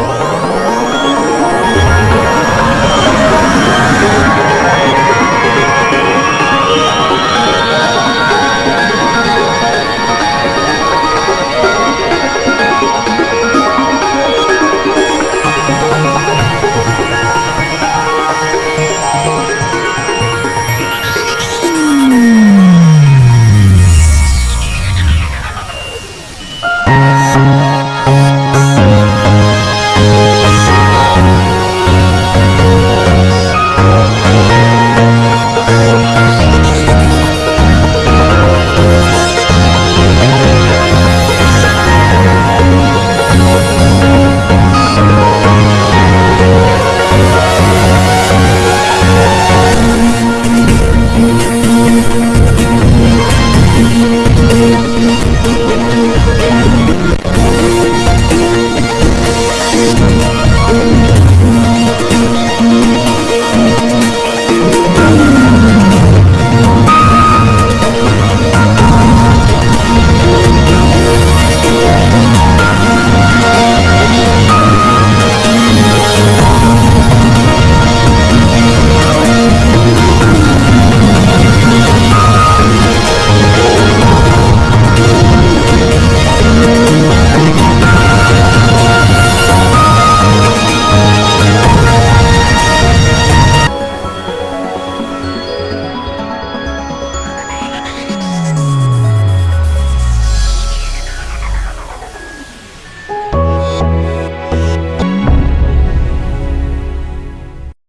Oh.